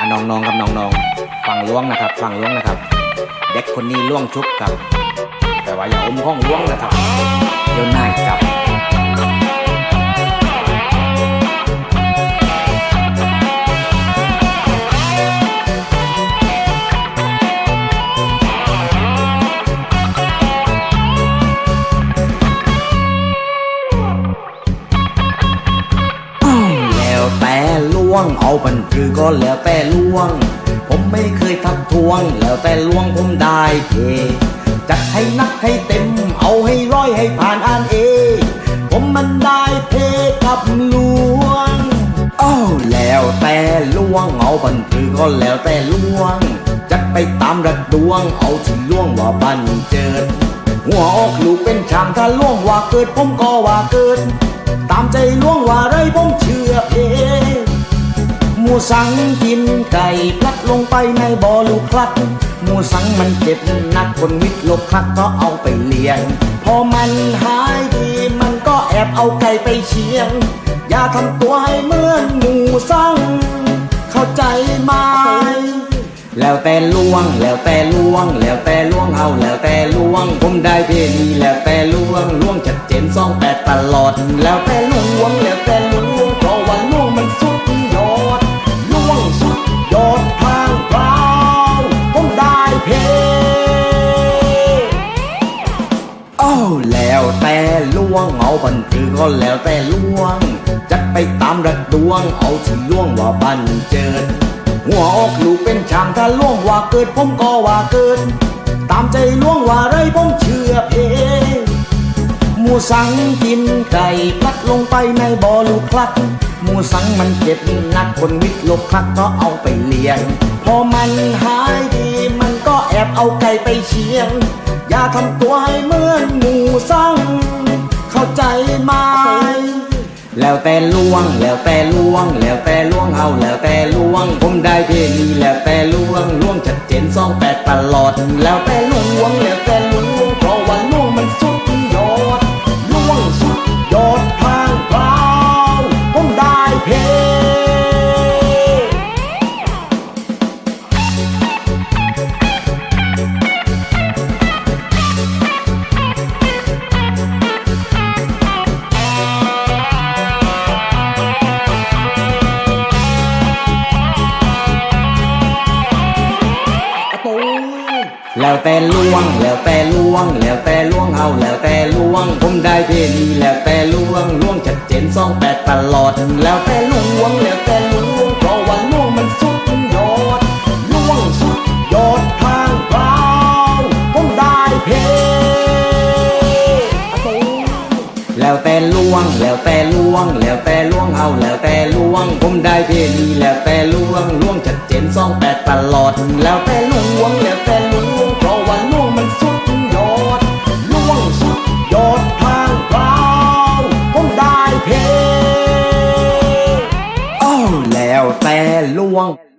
อะน้องๆครับน้องๆฟังล้วงนะครับฟังล้วงนะครับ เด็กคนนี้ล้วงชุบครับ แต่ว่าอย่าอมห้องล้วงนะครับเดี๋ยวนายจับ ง เอาบันคือก็แล้วแต่ล่วง ผมไม่เคยทักทวง แล้วแต่ล่วงผมได้เทจัดให้นักให้เต็ม เอาให้ร้อยให้ผ่านอ่านเองผมมันได้เพกับล่วงอ้าวแล้วแต่ล่วง เอาบันคือก็แล้วแต่ล่วง จัดไปตามระดวง เอาที่ล่วงว่าบันเจิด หัวอกลูกเป็นชางถ้าล่วงว่าเกิด ผมก็ว่าเกิด ตามใจล่วงว่าไรผมเชื่อเอง สังกินไก่พลัดลงไปในบ่อลูกคลัดหมูสังมันเจ็บนักคนวิทย์ลบคลัดก็เอาไปเลี้ยง พอมันหายดีมันก็แอบเอาไก่ไปเชียง อย่าทำตัวให้เหมือนหมูสัง เข้าใจไหมแล้วแต่ล่วงแล้วแต่ล่วง แล้วแต่ล่วงเอาแล้วแต่ล่วง ผมได้เพลงดีแล้วแต่ล่วงล่วงชัดเจนสองแปดตลอด แล้วแต่ล่วงแล้วแต่ โอ้แล้วแต่ล่วงเอาบันคือก็แล้วแต่ล่วง จัดไปตามระดวงเอาที่ล่วงว่าบันเจิด หัวอกลูกเป็นช่างถ้าล่วงว่าเกิดผมก็ว่าเกิด ตามใจล่วงว่าไรผมเชื่อเองหมูสังกินไก่พลัดลงไปในบ่อลูกคลัดหมูสังมันเจ็บนักคนวิทย์ลบคลัดก็เอาไปเลี้ยงพอมัน เอาไก่ไปเชียง อย่าทำตัวให้เหมือนหมูสั่งเข้าใจไหมแล้วแต่ล่วง แล้วแต่ล่วง แล้วแต่ล่วงเอาแล้วแต่ล่วง ผมได้เพลีแล้วแต่ล่วงล่วงชัดเจนสองแปดตลอด แล้วแต่ล่วงแล้วแต่ล่วง แล้วแต่ล่วง แล้วแต่ล่วง แล้วแต่ล่วงเอาแล้วแต่ล่วง ผมได้เพลงนี้แล้วแต่ล่วงล่วงชัดเจนสองแปดตลอด แล้วแต่ล่วง แล้วแต่ล่วงเพราะว่าล่วงมันสุดยอดล่วงสุดยอดทางเปล่าผมได้เพลงแล้วแต่ล่วง แล้วแต่ล่วง แล้วแต่ล่วงเอาแล้วแต่ล่วง ผมได้เพลงนี้แล้วแต่ล่วงล่วงชัดเจนสองแปดตลอด แล้วแต่ล่วงแล้วแต่ ไ